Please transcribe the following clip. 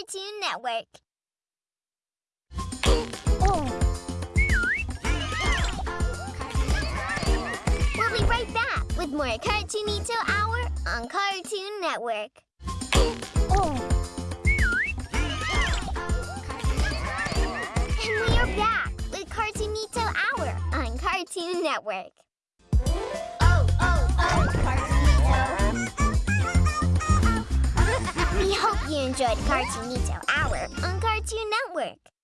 Cartoon Network. We'll be right back with more Cartoonito Hour on Cartoon Network. And we are back with Cartoonito Hour on Cartoon Network. Oh, oh, oh, Cartoonito. you enjoyed Cartoonito Hour on Cartoon Network.